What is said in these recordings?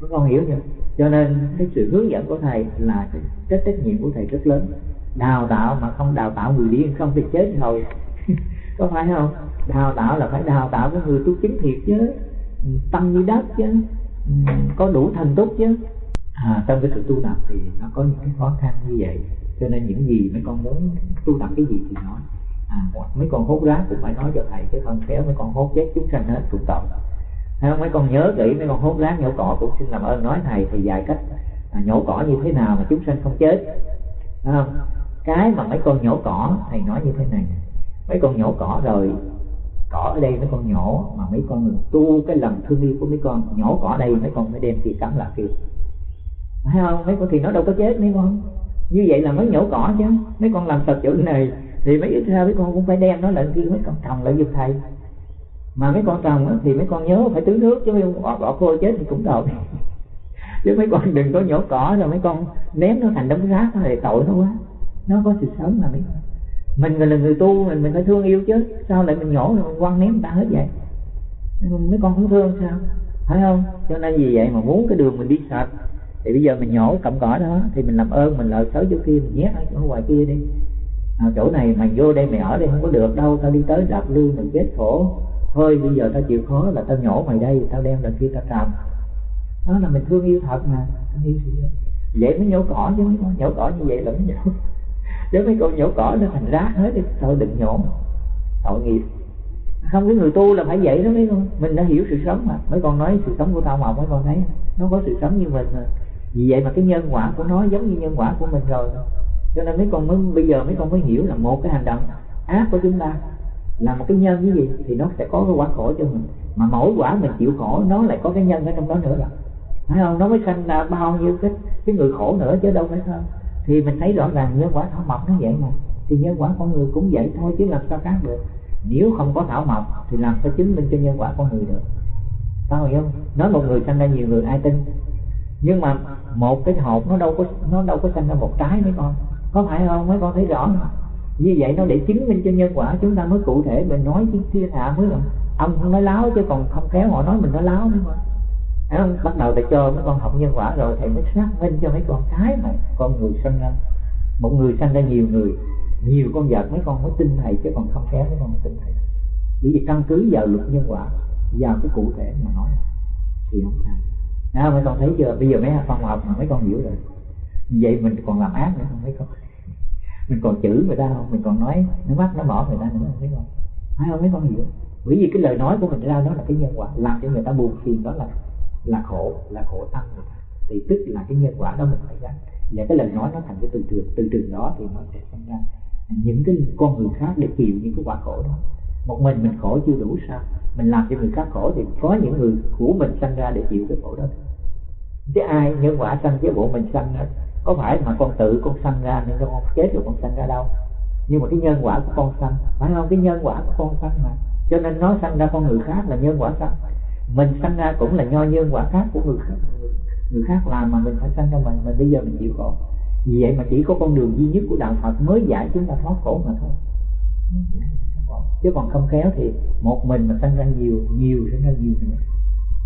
các con hiểu chưa cho nên cái sự hướng dẫn của thầy là cái trách nhiệm của thầy rất lớn. Đào tạo mà không đào tạo người điên không thì chết rồi. Có phải không? Đào tạo là phải đào tạo cái người tu chính thiệt chứ. Tâm như đất chứ. Có đủ thành túc chứ. À, trong cái sự tu tập thì nó có những cái khó khăn như vậy. Cho nên những gì mấy con muốn tu tập cái gì thì nói. À, mấy con hốt rác cũng phải nói cho thầy chứ không khéo mấy con hốt chết chúng sanh hết cũng tội không? mấy con nhớ kỹ mấy con hốt rác nhổ cỏ cũng xin làm ơn nói thầy thì dạy cách à, nhổ cỏ như thế nào mà chúng sanh không chết. Không? Cái mà mấy con nhổ cỏ thầy nói như thế này mấy con nhổ cỏ rồi cỏ ở đây mấy con nhổ mà mấy con tu cái lòng thương yêu của mấy con nhổ cỏ đây mấy con mới đem kia cắm lại kia thấy không? Mấy con thì nó đâu có chết mấy con. Như vậy là mới nhổ cỏ chứ. Mấy con làm tập chỗ này thì mấy ít ra mấy con cũng phải đem nó lại kia mấy con trồng lại giúp thầy mà mấy con trồng thì mấy con nhớ phải tưới nước chứ mấy con bỏ, bỏ khô chết thì cũng tội. Chứ mấy con đừng có nhổ cỏ rồi mấy con ném nó thành đống rác thì tội nó quá nó có sự sống mà mấy con. Mình là người tu mình mình phải thương yêu chứ. Sao lại mình nhổ rồi mình quăng ném người ta hết vậy? Mấy con không thương sao? Phải không? Cho nên vì vậy mà muốn cái đường mình đi sạch. Thì bây giờ mình nhổ cọng cỏ đó thì mình làm ơn mình lợi xấu chỗ kia mình nhét ở chỗ ngoài kia đi. À, chỗ này mày vô đây mày ở đây không có được đâu tao đi tới đạp lương mình chết khổ thôi, bây giờ tao chịu khó là tao nhổ mày đây, tao đem lên kia tao trồng đó là mình thương yêu thật mà, thương yêu sự vậy mới nhổ cỏ chứ, mấy con nhổ cỏ như vậy là mới nhổ. Chứ mấy con nhổ cỏ nó thành rác hết đi thôi, đừng nhổ. Tội nghiệp. Không, cái người tu là phải vậy đó mấy con. Mình đã hiểu sự sống mà. Mấy con nói sự sống của tao mà, mấy con thấy nó có sự sống như mình mà. Vì vậy mà cái nhân quả của nó giống như nhân quả của mình rồi. Cho nên mấy con mới, bây giờ mấy con mới hiểu là một cái hành động ác của chúng ta là một cái nhân cái gì thì nó sẽ có cái quả khổ cho mình. Mà mỗi quả mình chịu khổ, nó lại có cái nhân ở trong đó nữa rồi. Phải không? Nó mới sanh ra bao nhiêu cái cái người khổ nữa chứ đâu phải không thì mình thấy rõ ràng nhân quả thảo mộc nó vậy mà. Thì nhân quả con người cũng vậy thôi chứ làm sao khác được. Nếu không có thảo mộc thì làm sao chứng minh cho nhân quả con người được? Sao hiểu không? Nói một người sanh ra nhiều người ai tin? Nhưng mà một cái hộp nó đâu có, nó đâu có sanh ra một trái mấy con. Có phải không? Mấy con thấy rõ không? Như vậy nó để chứng minh cho nhân quả chúng ta mới cụ thể mình nói chứ thiên hạ mới là ông không nói láo chứ còn không khéo họ nói mình nói láo nữa mà không? bắt đầu thầy cho mấy con học nhân quả rồi thầy mới xác minh cho mấy con cái mà con người sanh ra. Một người sanh ra nhiều người nhiều con vật mấy con mới tin thầy chứ còn không khéo mấy con tin thầy. Bởi vì căn cứ vào luật nhân quả vào cái cụ thể mà nói thì không sai à, mấy con thấy chưa? Bây giờ mấy con học mà mấy con hiểu rồi. Vậy mình còn làm ác nữa không? Mấy con mình còn chửi người ta không? Mình còn nói nó mắt nó bỏ người ta nữa không biết không? Phải không? Mấy con hiểu. Bởi vì cái lời nói của mình ra đó là cái nhân quả, làm cho người ta buồn phiền, đó là là khổ là khổ tâm người ta. Thì tức là cái nhân quả đó mình phải gánh. Và cái lời nói nó thành cái từ trường từ trường đó thì nó sẽ sinh ra những cái con người khác để chịu những cái quả khổ đó. Một mình mình khổ chưa đủ sao? Mình làm cho người khác khổ thì có những người của mình sanh ra để chịu cái khổ đó. Chứ ai nhân quả sanh, chứ bộ mình sanh hết có phải mà con tự con sanh ra nên con chết rồi con sanh ra đâu? Nhưng mà cái nhân quả của con sanh, phải không? Cái nhân quả của con sanh mà. Cho nên nó sanh ra con người khác là nhân quả sanh. Mình sanh ra cũng là nho nhân quả khác của người khác người khác làm mà mình phải sanh ra mình mình bây giờ mình chịu khổ. Vì vậy mà chỉ có con đường duy nhất của đạo Phật mới giải chúng ta thoát khổ mà thôi. Chứ còn không khéo thì một mình mà sanh ra nhiều nhiều sanh ra nhiều nữa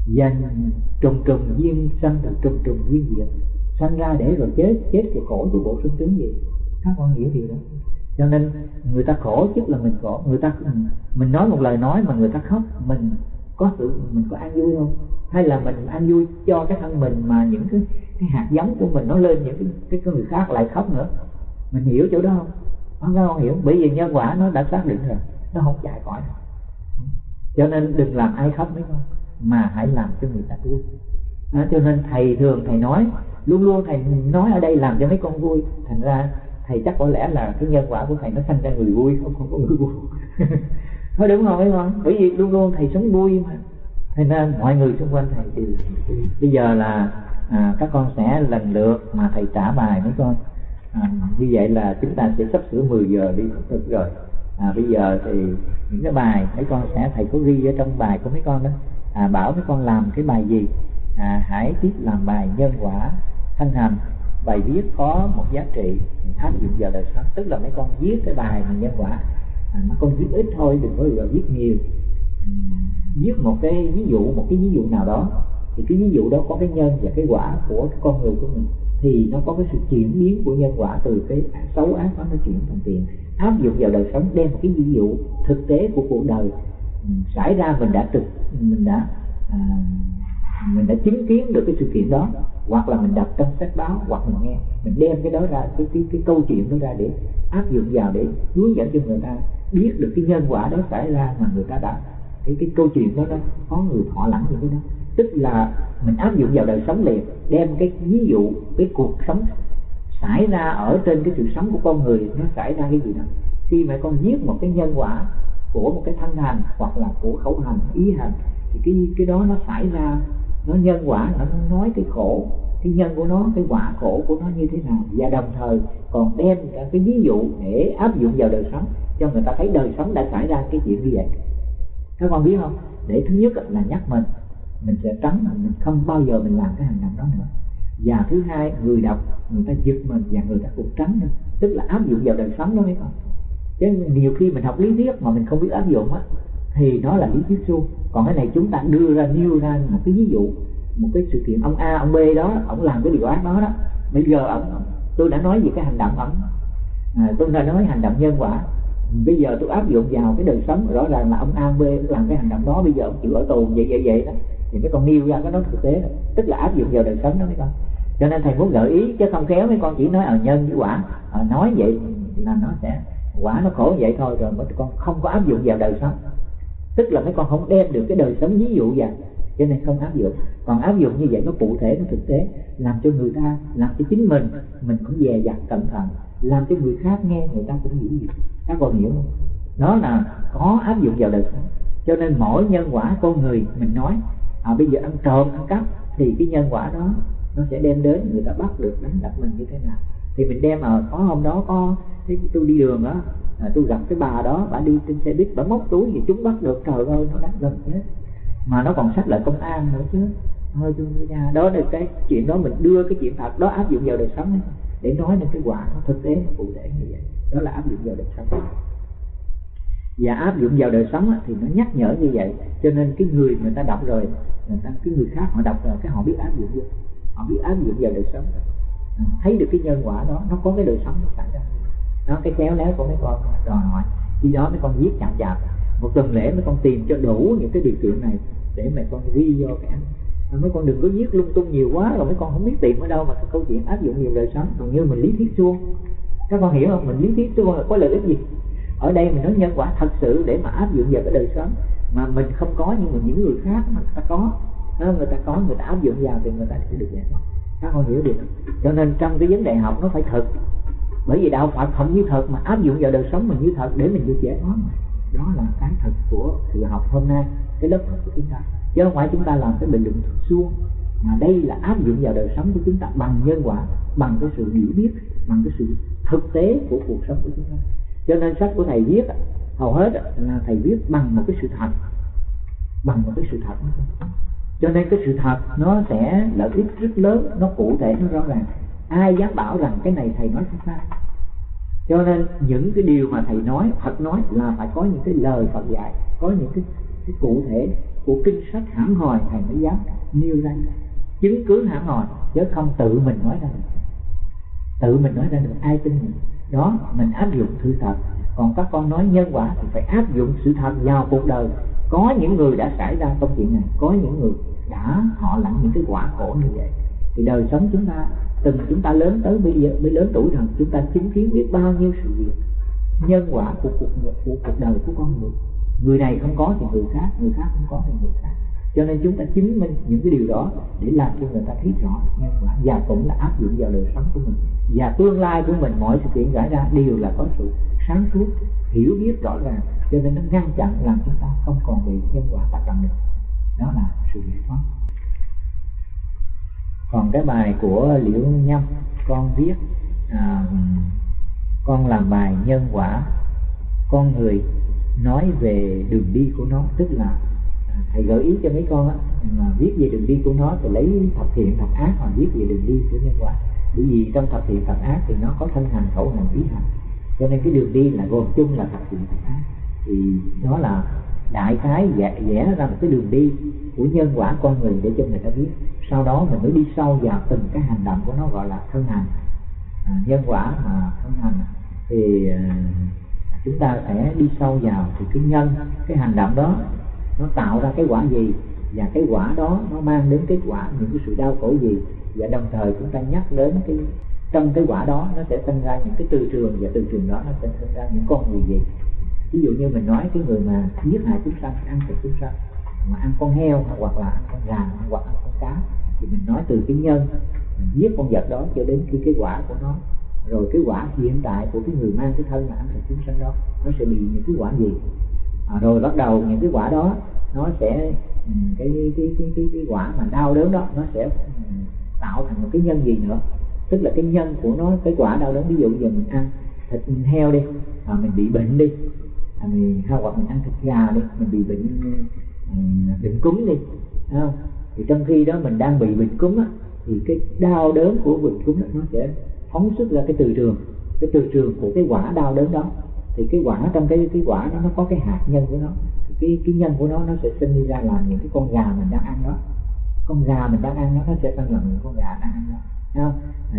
dành trùng trùng duyên sanh được trùng trùng duyên diệt sanh ra để rồi chết chết rồi khổ chứ bộ sung tướng gì? Các con hiểu điều đó. Cho nên người ta khổ chứ là mình khổ người ta mình nói một lời nói mà người ta khóc mình có sự mình có an vui không? Hay là mình an vui cho cái thân mình mà những cái cái hạt giống của mình nó lên những cái cái người khác lại khóc nữa? Mình hiểu chỗ đó không? Không không hiểu. Bởi vì nhân quả nó đã xác định rồi. Nó không chạy khỏi cho nên đừng làm ai khóc mấy con mà hãy làm cho người ta vui. À, cho nên thầy thường thầy nói luôn luôn thầy nói ở đây làm cho mấy con vui. Thành ra thầy chắc có lẽ là cái nhân quả của thầy nó sanh ra người vui không không có người vui thôi đúng không mấy con bởi vì luôn luôn thầy sống vui mà. Thế nên mọi người xung quanh thầy đều bây giờ là à, các con sẽ lần lượt mà thầy trả bài mấy con. À, như vậy là chúng ta sẽ sắp sửa 10 giờ đi thực rồi. À, bây giờ thì những cái bài mấy con sẽ thầy có ghi ở trong bài của mấy con đó. À, bảo mấy con làm cái bài gì? À, hãy tiếp làm bài nhân quả thân hành bài viết có một giá trị áp dụng vào đời sống tức là mấy con viết cái bài mà nhân quả. À, mà con viết ít thôi đừng có viết nhiều. Viết một cái ví dụ một cái ví dụ nào đó thì cái ví dụ đó có cái nhân và cái quả của cái con người của mình thì nó có cái sự chuyển biến của nhân quả từ cái xấu ác đó nó chuyển thành tiền. Áp dụng vào đời sống đem một cái ví dụ thực tế của cuộc đời xảy ra mình đã trực mình đã à, mình đã chứng kiến được cái sự kiện đó hoặc là mình đọc trong sách báo hoặc mình nghe mình đem cái đó ra cái cái, cái câu chuyện đó ra để áp dụng vào để hướng dẫn cho người ta biết được cái nhân quả đó xảy ra mà người ta đã cái cái câu chuyện đó đó có người thọ lãnh những cái đó. Tức là mình áp dụng vào đời sống liền đem cái ví dụ cái cuộc sống xảy ra ở trên cái sự sống của con người nó xảy ra cái gì đó. Khi mà con viết một cái nhân quả của một cái thân hành hoặc là của khẩu hành ý hành thì cái cái đó nó xảy ra nó nhân quả nó nói cái khổ. Cái nhân của nó, cái quả khổ của nó như thế nào? Và đồng thời còn đem cái ví dụ để áp dụng vào đời sống, cho người ta thấy đời sống đã xảy ra cái chuyện như vậy. Các con biết không? Để thứ nhất là nhắc mình. Mình sẽ tránh mình không bao giờ mình làm cái hành động đó nữa. Và thứ hai, người đọc, người ta giật mình và người ta cũng tránh nữa tức là áp dụng vào đời sống đó mấy con chứ nhiều khi mình học lý thuyết mà mình không biết áp dụng á thì đó là lý thuyết suông. Còn cái này chúng ta đưa ra nêu ra một cái ví dụ một cái sự kiện ông A ông B đó ông làm cái điều ác đó đó. Bây giờ ông tôi đã nói về cái hành động ông. À, tôi đã nói hành động nhân quả. Bây giờ tôi áp dụng vào cái đời sống rõ ràng là ông A ông B làm cái hành động đó. Bây giờ ông chịu ở tù vậy vậy vậy đó. Thì mấy con nêu ra cái nói thực tế đó. tức là áp dụng vào đời sống đó mấy con. Cho nên thầy muốn gợi ý chứ không khéo mấy con chỉ nói ở nhân với quả. À, nói vậy là nó sẽ quả nó khổ vậy thôi rồi mấy con không có áp dụng vào đời sống tức là mấy con không đem được cái đời sống ví dụ vậy, cho nên không áp dụng. Còn áp dụng như vậy nó cụ thể nó thực tế làm cho người ta làm cho chính mình mình cũng dè dặt cẩn thận làm cho người khác nghe người ta cũng hiểu gì. Các con hiểu không? Đó là có áp dụng vào đời sống. Cho nên mỗi nhân quả con người mình nói à, bây giờ ăn trộm ăn cắp thì cái nhân quả đó nó sẽ đem đến người ta bắt được đánh đập mình như thế nào. Thì mình đem ở có hôm đó có thấy tôi đi đường đó à, tôi gặp cái bà đó bà đi trên xe buýt bà móc túi thì chúng bắt được. Trời ơi nó đánh gần chết. Mà nó còn sách lại công an nữa chứ. Thôi tôi nhà đó là cái chuyện đó mình đưa cái chuyện thật đó áp dụng vào đời sống ấy, để nói lên cái quả nó thực tế nó cụ thể như vậy. Đó là áp dụng vào đời sống. Và áp dụng vào đời sống thì nó nhắc nhở như vậy. Cho nên cái người người ta đọc rồi người ta cái người khác họ đọc rồi cái họ biết áp dụng vô. Họ biết áp dụng vào đời sống. À, thấy được cái nhân quả đó nó có cái đời sống nó xảy ra đó cái khéo léo của mấy con đòi hỏi khi đó mấy con viết chậm chạp một tuần lễ mấy con tìm cho đủ những cái điều kiện này để mấy con ghi vô cái mấy con đừng có viết lung tung nhiều quá rồi mấy con không biết tìm ở đâu mà cái câu chuyện áp dụng nhiều đời sống. Còn như mình lý thuyết suông các con hiểu không? Mình lý thuyết suông là có lợi ích gì? Ở đây mình nói nhân quả thật sự để mà áp dụng vào cái đời sống mà mình không có nhưng mà những người khác mà người ta có. Người ta có người ta áp dụng vào thì người ta sẽ được giải thoát. Các con hiểu được cho nên trong cái vấn đề học nó phải thực bởi vì đạo Phật không như thật mà áp dụng vào đời sống mình như thật để mình được giải thoát. Đó là cái thật của sự học hôm nay cái lớp học của chúng ta. Chứ không phải chúng ta làm cái bình luận suông mà đây là áp dụng vào đời sống của chúng ta bằng nhân quả bằng cái sự hiểu biết bằng cái sự thực tế của cuộc sống của chúng ta. Cho nên sách của thầy viết hầu hết là thầy viết bằng một cái sự thật bằng một cái sự thật. Cho nên cái sự thật nó sẽ lợi ích rất lớn nó cụ thể nó rõ ràng ai dám bảo rằng cái này thầy nói không sai? Cho nên những cái điều mà thầy nói Phật nói là phải có những cái lời Phật dạy có những cái, cái cụ thể của kinh sách hẳn hòi thầy mới dám nêu ra. Chứng cứ hẳn hòi chứ không tự mình nói ra được. Tự mình nói ra được ai tin mình? Đó mình áp dụng sự thật. Còn các con nói nhân quả thì phải áp dụng sự thật vào cuộc đời. Có những người đã xảy ra công chuyện này có những người đã họ lãnh những cái quả khổ như vậy thì đời sống chúng ta, từng chúng ta lớn tới bây giờ, mới lớn tuổi rằng chúng ta chứng kiến biết bao nhiêu sự việc nhân quả của cuộc của cuộc đời của con người. Người này không có thì người khác người khác không có thì người khác. Cho nên chúng ta chứng minh những cái điều đó để làm cho người ta thấy rõ nhân quả và cũng là áp dụng vào đời sống của mình. Và tương lai của mình, mọi sự kiện xảy ra đều là có sự sáng suốt, hiểu biết rõ ràng. Cho nên nó ngăn chặn, làm chúng ta không còn bị nhân quả tác động nữa. Còn cái bài của liễu nhâm con viết à, con làm bài nhân quả con người nói về đường đi của nó tức là à, thầy gợi ý cho mấy con á mà viết về đường đi của nó thì lấy thập thiện thập ác mà viết về đường đi của nhân quả. Bởi vì trong thập thiện thập ác thì nó có thân hành khẩu hành ý hành. Cho nên cái đường đi là gồm chung là thập thiện thập ác. Thì nó là đại khái vẽ, vẽ ra một cái đường đi của nhân quả con người để cho người ta biết. Sau đó mình mới đi sâu vào từng cái hành động của nó gọi là thân hành. À, nhân quả mà thân hành à, thì à, chúng ta sẽ đi sâu vào thì cái nhân cái hành động đó nó tạo ra cái quả gì và cái quả đó nó mang đến kết quả những cái sự đau khổ gì và đồng thời chúng ta nhắc đến cái trong cái quả đó nó sẽ sinh ra những cái từ trường và từ trường đó nó sẽ sinh ra những con người gì. Ví dụ như mình nói cái người mà giết hại chúng sanh ăn thịt chúng sanh mà ăn con heo hoặc là ăn con gà hoặc ăn con cá thì mình nói từ cái nhân giết con vật đó cho đến khi cái quả của nó. Rồi cái quả hiện tại của cái người mang cái thân là ăn thịt chúng sanh đó nó sẽ bị những cái quả gì? À, rồi bắt đầu những cái quả đó nó sẽ ừ, cái cái cái cái, cái, cái quả mà đau đớn đó nó sẽ ừ, tạo thành một cái nhân gì nữa? Tức là cái nhân của nó cái quả đau đớn ví dụ giờ mình ăn thịt heo đi à, mình bị bệnh đi à, mình hay hoặc mình ăn thịt gà đi mình bị bệnh bệnh cúm đi không? thì trong khi đó mình đang bị bệnh cúm á, thì cái đau đớn của bệnh cúm đó, nó sẽ phóng xuất ra cái từ trường. Cái từ trường của cái quả đau đớn đó. Thì cái quả trong cái cái quả nó nó có cái hạt nhân của nó. Thì cái cái nhân của nó nó sẽ sinh ra làm những cái con gà mình đang ăn đó. Con gà mình đang ăn đó, nó sẽ sinh làm những con gà đang ăn đó. Không?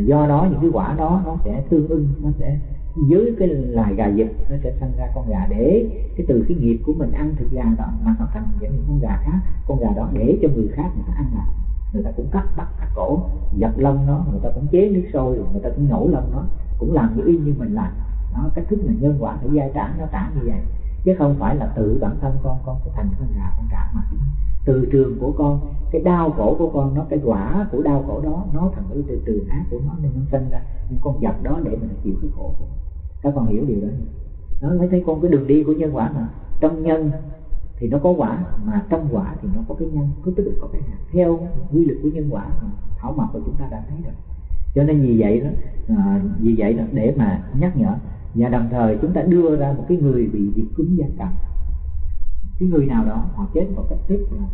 Do đó những cái quả đó nó sẽ tương ưng nó sẽ dưới cái loài gà vịt, nó sẽ sinh ra con gà để cái từ cái nghiệp của mình ăn thịt gà đó, mà nó thành những con gà khác. Con gà đó để cho người khác người ta ăn lại người ta cũng cắt bắt cắt cổ, giật lông nó, người ta cũng chế nước sôi, người ta cũng nhổ lông nó, cũng làm như y như mình làm. Nó cách thức là nhân quả phải giai trả, nó trả như vậy. Chứ không phải là tự bản thân con con sẽ thành con gà, con trả mà từ trường của con cái đau khổ của con nó cái quả của đau khổ đó nó thành cái từ trường ác của nó nên nó sinh ra. Những con vật đó để mình chịu cái khổ của các con hiểu điều đó nó mới thấy con cái đường đi của nhân quả mà. Trong nhân thì nó có quả mà trong quả thì nó có cái nhân cứ tức là có cái hạt. Theo quy luật của nhân quả mà thảo mộc của chúng ta đã thấy rồi. Cho nên vì vậy đó à, vì vậy đó để mà nhắc nhở. Và đồng thời chúng ta đưa ra một cái người bị dị cúng gia cầm cái người nào đó họ chết một cách tức là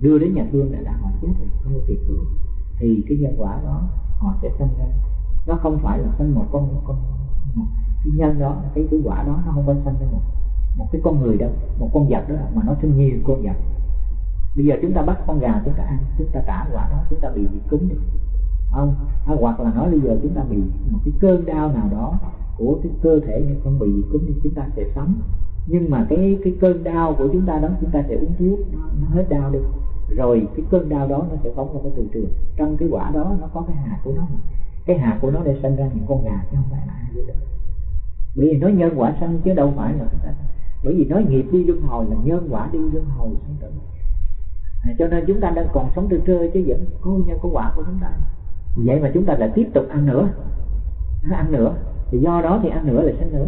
đưa đến nhà thương là đã họ chết rồi không có thiệt thương thì cái nhân quả đó họ sẽ sinh ra. Nó không phải là sinh một con một con một cái nhân đó cái cái quả đó nó không phải sinh ra một một cái con người đâu một con vật đó mà nó sinh nhiều con vật. Bây giờ chúng ta bắt con gà chúng ta ăn chúng ta trả quả đó chúng ta bị diệt cúng được không à, hoặc là nói bây giờ chúng ta bị một cái cơn đau nào đó của cái cơ thể như con bị diệt cúng thì chúng ta sẽ sống nhưng mà cái cái cơn đau của chúng ta đó chúng ta sẽ uống thuốc nó, nó hết đau đi. Rồi cái cơn đau đó nó sẽ phóng ra cái từ trường. Trong cái quả đó nó có cái hạt của nó. Cái hạt của nó để sinh ra những con gà chứ không phải là ai đó bởi vì nó nhân quả sanh chứ đâu phải là bởi vì nói nghiệp đi luân hồi là nhân quả đi luân hồi sanh tử à, cho nên chúng ta đang còn sống trên trơ chứ vẫn có nhân có quả của chúng ta. Vậy mà chúng ta lại tiếp tục ăn nữa. Ăn nữa. Thì do đó thì ăn nữa là sanh nữa.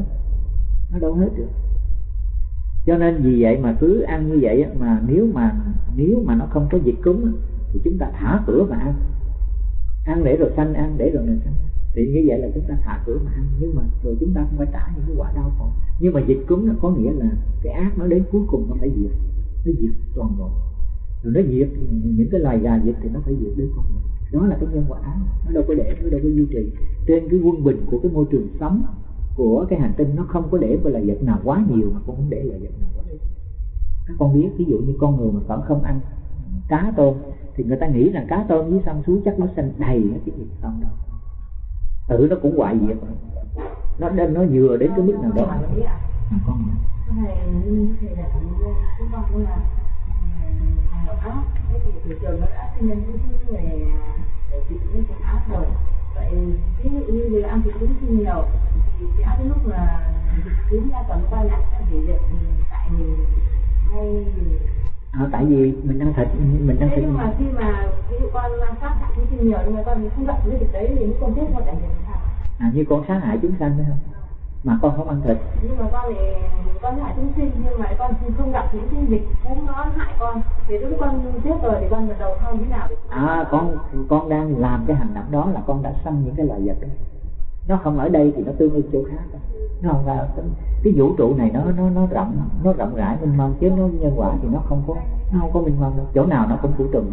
Nó đâu hết được cho nên vì vậy mà cứ ăn như vậy mà nếu mà nếu mà nó không có dịch cúng thì chúng ta thả cửa mà ăn. Ăn để rồi xanh ăn để rồi mình xanh thì như vậy là chúng ta thả cửa mà ăn. Nhưng mà rồi chúng ta không phải trả những cái quả đau khổ. Nhưng mà dịch cúng nó có nghĩa là cái ác nó đến cuối cùng nó phải diệt. Nó diệt toàn bộ. Rồi nó diệt những cái loài gà diệt thì nó phải diệt đến con người. Đó là cái nhân quả. Nó đâu có để, nó đâu có duy trì. Trên cái quân bình của cái môi trường sống của cái hành tinh nó không có để là vật nào quá nhiều mà cũng không để là vật nào quá ít. Các con biết ví dụ như con người mà vẫn không ăn cá tôm thì người ta nghĩ là cá tôm với sông suối chắc nó xanh đầy hết cái gì không đâu. Tự nó cũng hoại diệt. Nó đem nó vừa đến cái mức nào đó. À, con này chúng con cũng là hành động áp cái thị trường nó đã nhân cái về chị cũng áp rồi vậy ví dụ như người ăn thịt cũng nhiều lúc là cúm quay lại việc tại mình hay à, tại vì mình ăn thịt mình ăn thịt nhưng mà khi mà ví dụ con sát hại chúng sinh nhiều nhưng mà con không gặp cái việc đấy thì con chết con trải nghiệm sao. À như con sát hại chúng sanh đấy không? Mà con không ăn thịt. Nhưng mà con thì con hại chúng sinh nhưng mà con không gặp những cái dịch cũng nó hại con. Thì lúc con chết rồi thì con đầu không thế nào? À con con đang làm cái hành động đó là con đã sanh những cái loài vật đó nó không ở đây thì nó tương ứng chỗ khác nó không ra cái vũ trụ này nó nó nó rộng nó rộng rãi minh mông chứ nó nhân quả thì nó không có nó không có minh mông đâu. Chỗ nào nó cũng phủ trùng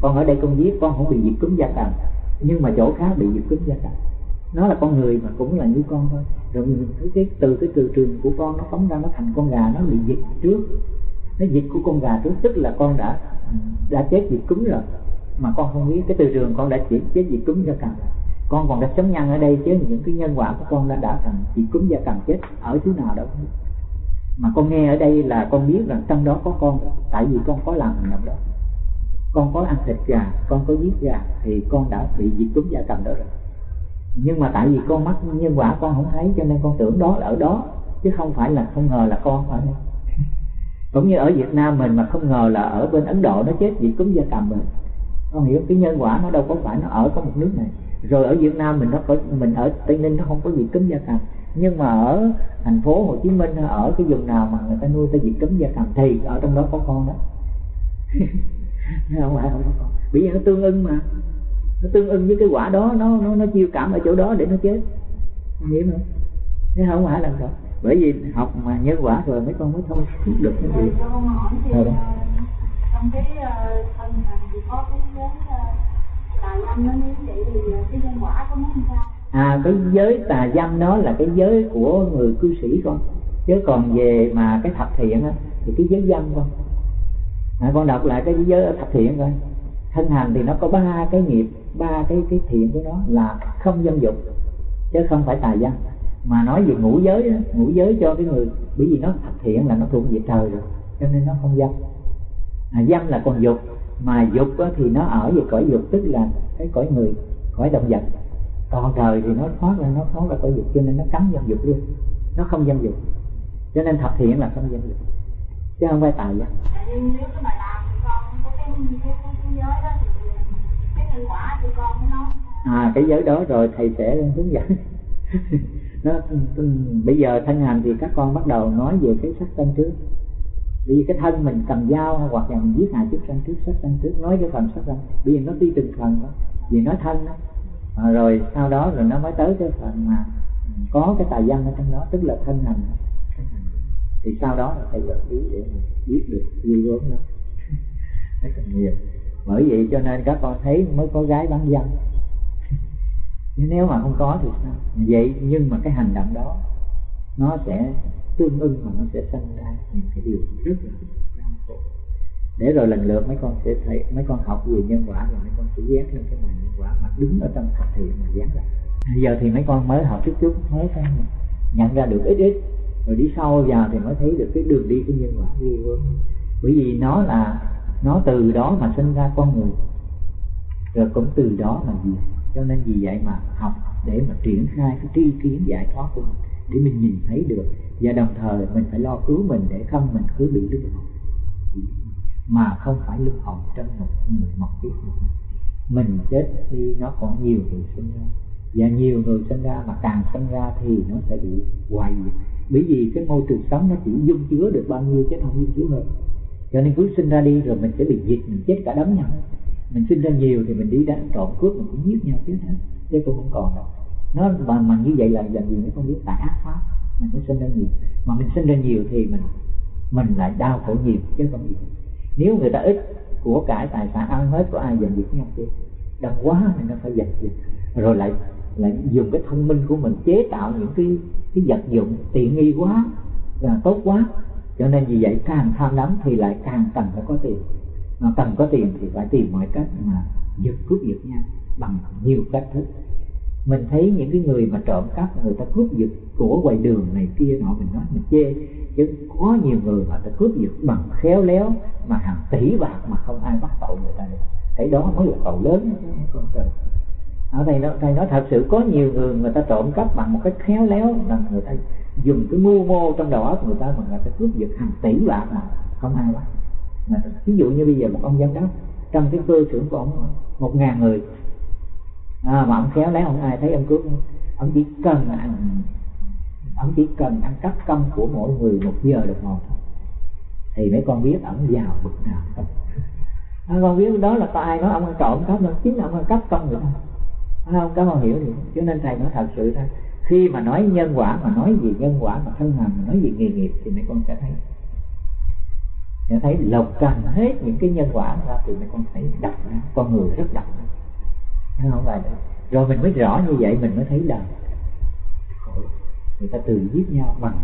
Còn ở đây con giết con không bị diệt cúng gia cầm. Nhưng mà chỗ khác bị diệt cúng gia cầm. Nó là con người mà cũng là như con thôi. Rồi cái, cái từ cái từ trường của con nó phóng ra nó thành con gà nó bị diệt trước. Nó dịch của con gà trước tức là con đã đã chết diệt cúm rồi. Mà con không biết cái từ trường con đã chỉ chết diệt cúm gia cầm con còn đã chấm nhân ở đây chứ, những cái nhân quả của con đã đã thành chỉ cúm gia cầm chết ở thứ nào đâu. Mà con nghe ở đây là con biết rằng trong đó có con, tại vì con có làm hành động đó. Con có ăn thịt gà, con có giết gà, thì con đã bị diệt cúm gia cầm đó rồi. Nhưng mà tại vì con mắc nhân quả con không thấy, cho nên con tưởng đó là ở đó, chứ không phải là không ngờ là con ở đây cũng như ở Việt Nam mình mà không ngờ là ở bên Ấn Độ nó chết vì cúm gia cầm rồi. Con hiểu cái nhân quả nó đâu có phải nó ở có một nước này rồi ở Việt Nam mình nó có mình ở Tây Ninh nó không có gì cúm gia cầm. Nhưng mà ở thành phố Hồ Chí Minh ở cái vùng nào mà người ta nuôi ta diệt cúm gia cầm thì ở trong đó có con đó. Không phải không có con. Bởi vì nó tương ưng mà. Nó tương ưng với cái quả đó nó nó nó chiêu cảm ở chỗ đó để nó chết. Hiểu không? Thế không phải là đâu bởi vì học mà nhân quả rồi mấy con mới thông suốt được cái gì. Ờ, trong cái ờ, thân này thì có cái à cái giới tà dâm đó là cái giới của người cư sĩ con. Chứ còn về mà cái thập thiện á thì cái giới dâm con. À, con đọc lại cái giới thập thiện coi. Thân hành thì nó có ba cái nghiệp ba cái cái thiện của nó là không dâm dục chứ không phải tà dâm. Mà nói về ngũ giới đó, ngũ giới cho cái người bởi vì nó thập thiện là nó thuộc về trời rồi cho nên nó không dâm. À, dâm là còn dục mà dục thì nó ở về cõi dục tức là cái cõi người cõi động vật. Còn trời thì nó thoát ra nó thoát ra cõi dục cho nên nó cấm dâm dục luôn. Nó không dâm dục. Cho nên thập thiện là không dâm dục. Chứ không phải tài dâm à cái giới đó rồi thầy sẽ hướng dẫn. Nó bây giờ thân hành thì các con bắt đầu nói về cái sắc thân trước vì cái thân mình cầm dao hoặc là mình giết hại trước sanh trước sát sanh trước nói cái phần sát sanh. Bây giờ nó đi từng phần đó vì nói thân đó à, rồi sau đó rồi nó mới tới cái phần mà có cái tài văn ở trong đó tức là thân hành. Thì sau đó là thầy vật lý để mình biết được duy gớm đó. Nó là nhiều. Bởi vậy cho nên các con thấy mới có gái bán dâm. Nếu mà không có thì sao? Vậy nhưng mà cái hành động đó nó sẽ tương ưng mà nó sẽ sinh ra những cái điều rất là đau khổ. Để rồi lần lượt mấy con sẽ thấy mấy con học về nhân quả rồi mấy con sẽ dán lên cái màn nhân quả mà đứng ở trong thực thiện mà dán lại giờ thì mấy con mới học chút chút mới phải nhận ra được ít ít. Rồi đi sâu vào thì mới thấy được cái đường đi của nhân quả ghê gớm. Bởi vì nó là nó từ đó mà sinh ra con người. Rồi cũng từ đó mà gì, cho nên vì vậy mà học để mà triển khai cái tri kiến giải thoát của mình để mình nhìn thấy được. Và đồng thời mình phải lo cứu mình để không mình cứ bị luân hồi mà không phải luân hồi trong một người một kiếp mình chết đi nó còn nhiều người sinh ra. Và nhiều người sinh ra mà càng sinh ra thì nó sẽ bị hoài diệt. Bởi vì cái môi trường sống nó chỉ dung chứa được bao nhiêu chứ không dung chứa hơn cho nên cứ sinh ra đi rồi mình sẽ bị diệt, mình chết cả đống nhau mình sinh ra nhiều thì mình đi đánh trộm cướp, mình cũng giết nhau chứ hết chứ cũng không còn đâu nó mà, mà như vậy là làm gì nó không biết tại ác pháp mình mới sinh ra nhiều. Mà mình sinh ra nhiều thì mình mình lại đau khổ nhiều chứ không gì. Nếu người ta ít của cải tài sản ăn hết có ai giành việc nhau chứ đông quá thì nó phải giành giật rồi lại lại dùng cái thông minh của mình chế tạo những cái cái vật dụng tiện nghi quá là tốt quá. Cho nên vì vậy càng tham lắm thì lại càng cần phải có tiền. Mà cần có tiền thì phải tìm mọi cách mà giật cướp giật nhau bằng nhiều cách thức mình thấy những cái người mà trộm cắp, người ta cướp giật của ngoài đường này kia nọ, mình nói mình chê. Chứ có nhiều người mà ta cướp giật bằng khéo léo, mà hàng tỷ bạc mà không ai bắt tội người ta được. Cái đó mới là tội lớn. Con trời ở đây nó thầy nói thật sự có nhiều người người ta trộm cắp bằng một cách khéo léo là người ta dùng cái mưu mô trong đầu óc người ta mà người ta cướp giật hàng tỷ bạc mà không ai bắt. Mà ví dụ như bây giờ một ông giám đốc, trong cái cơ xưởng của ông, một ngàn người à, mà ông khéo léo không ai thấy ông cướp ông chỉ cần ăn. Ông chỉ cần ăn cắp công của mỗi người một giờ được một thì mấy con biết ông giàu bực nào. Không à, con biết đó là có ai nói ông ăn trộm cắp đâu. Chính ông ăn cắp công à, được không? à, không các con hiểu gì cho nên thầy nói thật sự ra khi mà nói nhân quả mà nói gì nhân quả mà thân hành mà nói gì nghề nghiệp thì mấy con sẽ thấy. Sẽ thấy lộc trần hết những cái nhân quả ra thì mấy con thấy đậm con người rất nó không? Phải rồi mình mới rõ như vậy, mình mới thấy là người ta tự giết nhau bằng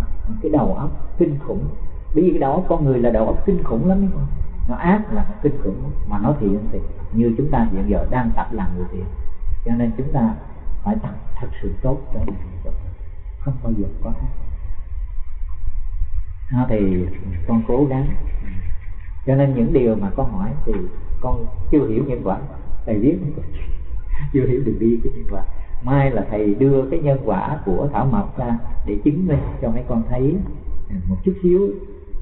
cái đầu óc kinh khủng. Bởi vì cái đầu óc con người là đầu óc kinh khủng lắm không? nó ác là nó kinh khủng, mà nó thiện thì như chúng ta hiện giờ đang tập làm người thiện. Cho nên chúng ta phải tập thật sự tốt cho mình không bao giờ có ác. Đó thì con cố gắng. Cho nên những điều mà con hỏi thì con chưa hiểu nhân quả thầy biết. chưa hiểu được đi cái nhân quả mai là thầy đưa cái nhân quả của thảo mộc ra để chứng minh cho mấy con thấy. À, một chút xíu.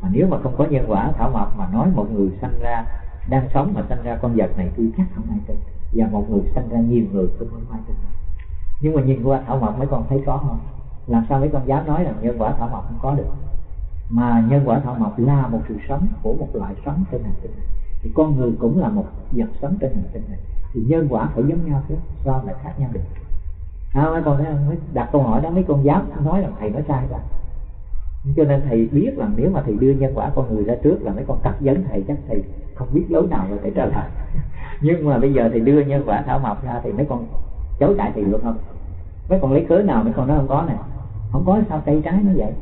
Mà nếu mà không có nhân quả thảo mộc mà nói một người sanh ra, đang sống mà sanh ra con vật này tôi chắc không ai tin. Và một người sanh ra nhiều người cũng không ai tin. Nhưng mà nhìn qua thảo mộc mấy con thấy có không? Làm sao mấy con dám nói rằng nhân quả thảo mộc không có được? Mà nhân quả thảo mộc là một sự sống của một loại sống trên hành tinh này thì con người cũng là một vật sống trên hành tinh này. Thì nhân quả phải giống nhau chứ sao lại khác nhau được. À, mấy con mới đặt câu hỏi đó mấy con giáo nói là thầy nói sai rồi. Cho nên thầy biết là nếu mà thầy đưa nhân quả con người ra trước là mấy con cắt vấn thầy chắc thầy không biết lối nào rồi để trả lời. Nhưng mà bây giờ thầy đưa nhân quả thảo mộc ra thì mấy con chối cãi thầy được không? Mấy con lấy cớ nào mấy con nói không có nè không có sao cây trái nó vậy?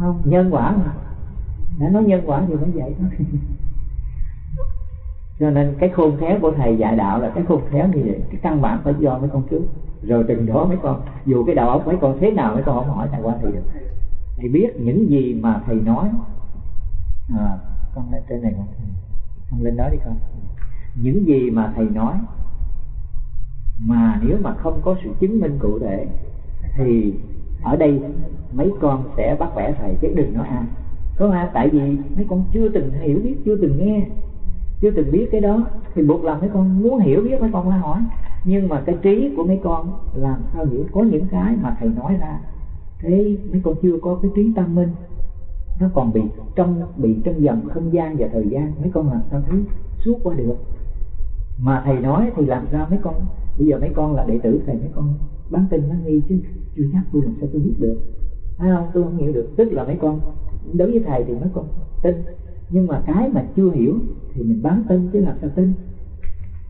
Không. Nhân quả mà. Đã nói nhân quả thì nó vậy thôi. cho nên cái khôn khéo của thầy dạy đạo là cái khôn khéo như vậy. Cái căn bản phải do mấy con trước. Rồi từng đó mấy con dù cái đầu óc mấy con thế nào mấy con không hỏi thầy qua thì được. Thầy biết những gì mà thầy nói. À, con lên trên này con. Con lên đó đi con. Những gì mà thầy nói mà nếu mà không có sự chứng minh cụ thể thì ở đây mấy con sẽ bắt bẻ thầy chứ đừng nói ai. Có ha tại vì mấy con chưa từng hiểu biết chưa từng nghe chưa từng biết cái đó. Thì buộc làm mấy con muốn hiểu biết mấy con phải hỏi. Nhưng mà cái trí của mấy con làm sao hiểu? Có những cái mà thầy nói ra, thế mấy con chưa có cái trí tâm minh, nó còn bị trong bị trong dần không gian và thời gian. Mấy con làm sao thấy suốt qua được? Mà thầy nói thì làm sao mấy con, bây giờ mấy con là đệ tử thầy, mấy con bán tin bán nghi chứ chưa chắc tôi làm sao tôi biết được. Phải không? Tôi không hiểu được. Tức là mấy con, đối với thầy thì mấy con tin nhưng mà cái mà chưa hiểu thì mình bán tin chứ làm sao tin.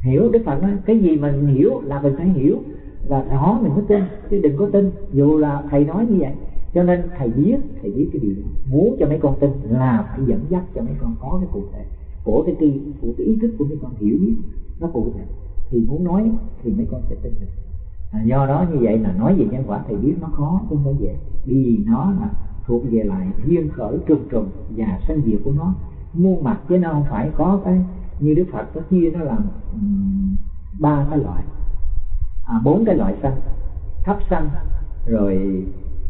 Hiểu đức phật nói cái gì mình hiểu là mình phải hiểu là rõ mình mới tin chứ đừng có tin. Dù là thầy nói như vậy cho nên thầy biết thầy biết cái điều đó. Muốn cho mấy con tin là phải dẫn dắt cho mấy con có cái cụ thể của cái tư của cái ý thức của mấy con hiểu biết nó cụ thể. Thì muốn nói thì mấy con sẽ tin được. À, do đó như vậy là nói về nhân quả thầy biết nó khó chứ không phải dễ. Vì nó là thuộc về lại duyên khởi trùng trùng và sanh diệt của nó. Muôn mặt chứ nó không phải có cái như đức phật có chia nó làm ba um, cái loại. À, bốn cái loại sanh. Thấp sanh rồi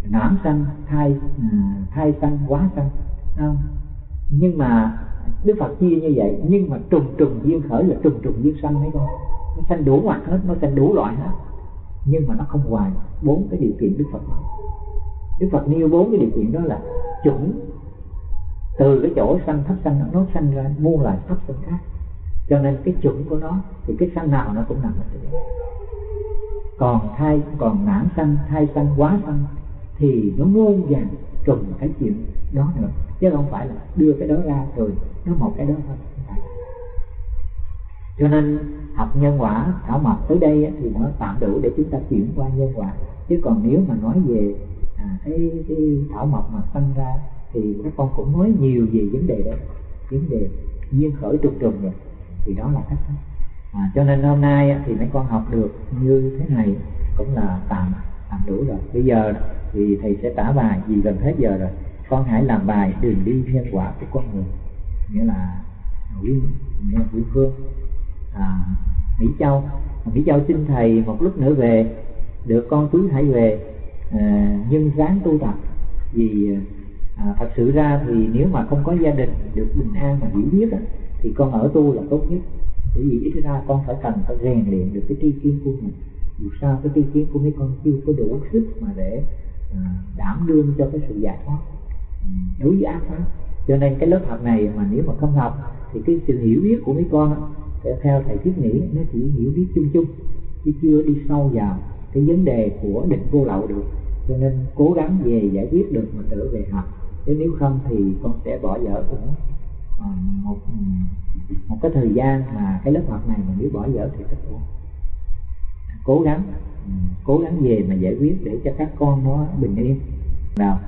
nám sanh thai à, thai sanh quá sanh. Không? nhưng mà đức phật chia như vậy nhưng mà trùng trùng duyên khởi là trùng trùng duyên sanh mấy con. Nó sanh đủ mặt hết nó sanh đủ loại hết. Nhưng mà nó không hoài bốn cái điều kiện đức phật nói đức phật nêu bốn cái điều kiện đó là chuẩn. Từ cái chỗ sanh thấp sanh nó sanh ra, muôn loài thấp sanh khác. Cho nên cái chuẩn của nó, thì cái sanh nào nó cũng nằm ở chỗ còn thai, còn nản sanh, thai sanh, quá sanh, thì nó muôn vàng trùng cái chuyện đó nữa. Chứ không phải là đưa cái đó ra rồi nó một cái đó thôi. Cho nên học nhân quả, thảo mộc tới đây thì nó tạm đủ để chúng ta chuyển qua nhân quả. Chứ còn nếu mà nói về à, cái, cái thảo mộc mà sanh ra thì các con cũng nói nhiều về vấn đề đó vấn đề duyên khởi trùng trùng rồi. Thì đó là cách à, cho nên hôm nay thì mấy con học được như thế này cũng là tạm tạm đủ rồi. Bây giờ thì thầy sẽ tả bài vì gần hết giờ rồi. Con hãy làm bài đường đi nhân quả của con người. Nghĩa là nguyễn nguyễn phương. À, mỹ châu. Mỹ châu xin thầy một lúc nữa về. Được con cứ hãy về à, nhưng ráng tu tập. Vì à, thật sự ra thì nếu mà không có gia đình được bình an và hiểu biết á, thì con ở tu là tốt nhất. Bởi vì ít ra con phải cần phải rèn luyện được cái tri kiến của mình. Dù sao cái tri kiến của mấy con chưa có đủ sức mà để à, đảm đương cho cái sự giải thoát. Ừ, đối với ác pháp. Cho nên cái lớp học này mà nếu mà không học thì cái sự hiểu biết của mấy con sẽ theo thầy thiết nghĩ nó chỉ hiểu biết chung chung chứ chưa đi sâu vào cái vấn đề của định vô lậu được. Cho nên cố gắng về giải quyết được mà trở về học chứ nếu không thì con sẽ bỏ dở cũng à, một một cái thời gian mà cái lớp học này mà nếu bỏ dở thì rất buồn cố gắng ừ, cố gắng về mà giải quyết để cho các con nó bình yên. Nào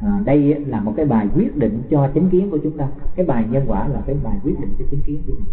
à, đây là một cái bài quyết định cho chính kiến của chúng ta. Cái bài nhân quả là cái bài quyết định cho chính kiến của mình.